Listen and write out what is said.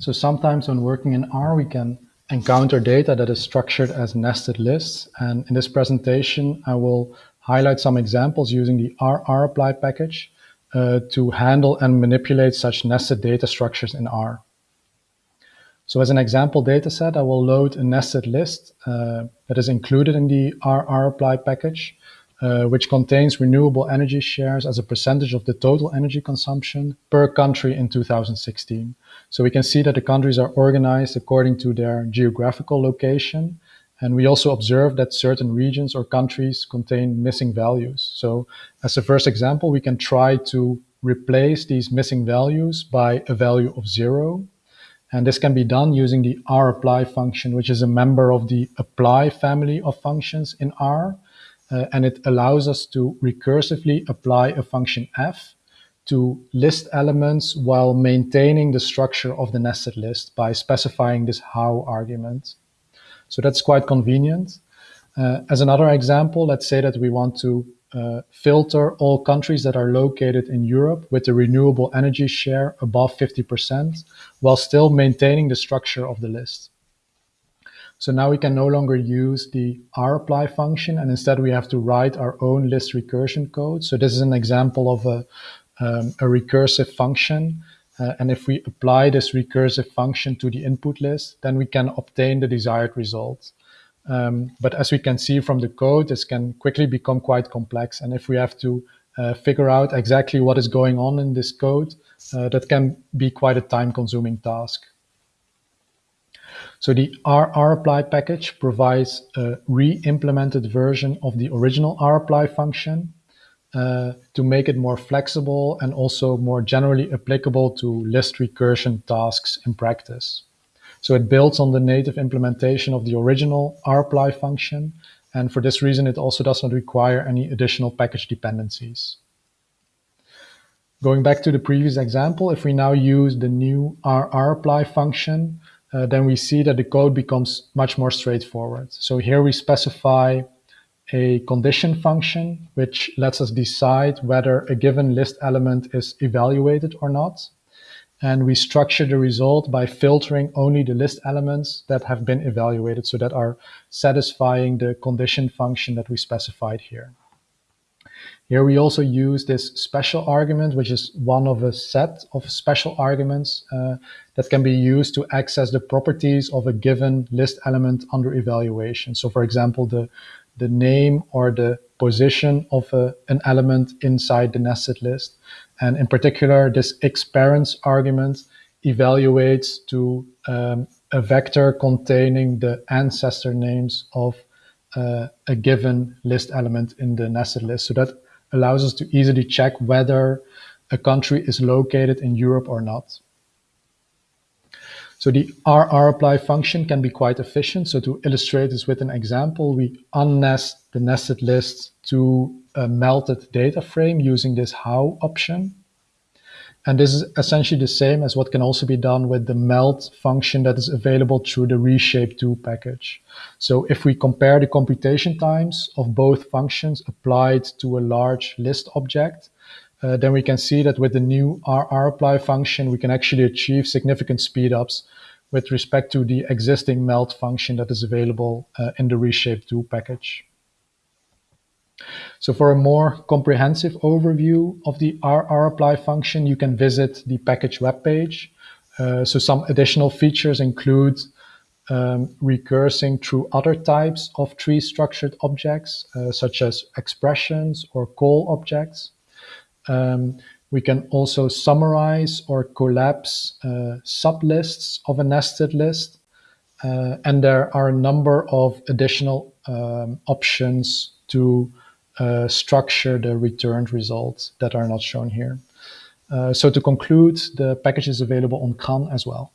So sometimes when working in R, we can encounter data that is structured as nested lists. And in this presentation, I will highlight some examples using the rrapply package uh, to handle and manipulate such nested data structures in R. So as an example dataset, I will load a nested list uh, that is included in the rrapply package, uh, which contains renewable energy shares as a percentage of the total energy consumption per country in 2016. So we can see that the countries are organized according to their geographical location. And we also observe that certain regions or countries contain missing values. So as a first example, we can try to replace these missing values by a value of zero and this can be done using the rapply function, which is a member of the apply family of functions in R. Uh, and it allows us to recursively apply a function f to list elements while maintaining the structure of the nested list by specifying this how argument. So that's quite convenient. Uh, as another example, let's say that we want to uh, filter all countries that are located in Europe with a renewable energy share above 50%, while still maintaining the structure of the list. So now we can no longer use the rapply function, and instead we have to write our own list recursion code. So this is an example of a, um, a recursive function. Uh, and if we apply this recursive function to the input list, then we can obtain the desired result. Um, but as we can see from the code, this can quickly become quite complex. And if we have to uh, figure out exactly what is going on in this code, uh, that can be quite a time-consuming task. So the rrapply package provides a re-implemented version of the original rapply function uh, to make it more flexible and also more generally applicable to list recursion tasks in practice. So it builds on the native implementation of the original rapply function. And for this reason, it also does not require any additional package dependencies. Going back to the previous example, if we now use the new rrapply function, uh, then we see that the code becomes much more straightforward. So here we specify a condition function, which lets us decide whether a given list element is evaluated or not. And we structure the result by filtering only the list elements that have been evaluated so that are satisfying the condition function that we specified here. Here we also use this special argument, which is one of a set of special arguments uh, that can be used to access the properties of a given list element under evaluation. So for example, the, the name or the position of a, an element inside the nested list. And in particular, this xparents argument evaluates to um, a vector containing the ancestor names of Uh, a given list element in the nested list. So that allows us to easily check whether a country is located in Europe or not. So the rrapply function can be quite efficient. So to illustrate this with an example, we unnest the nested list to a melted data frame using this how option. And this is essentially the same as what can also be done with the melt function that is available through the reshape2 package. So if we compare the computation times of both functions applied to a large list object, uh, then we can see that with the new rrapply function, we can actually achieve significant speedups with respect to the existing melt function that is available uh, in the reshape2 package. So for a more comprehensive overview of the rrapply function, you can visit the package webpage. Uh, so some additional features include um, recursing through other types of tree structured objects, uh, such as expressions or call objects. Um, we can also summarize or collapse uh, sublists of a nested list. Uh, and there are a number of additional um, options to uh, structure the returned results that are not shown here. Uh, so to conclude, the package is available on CRAN as well.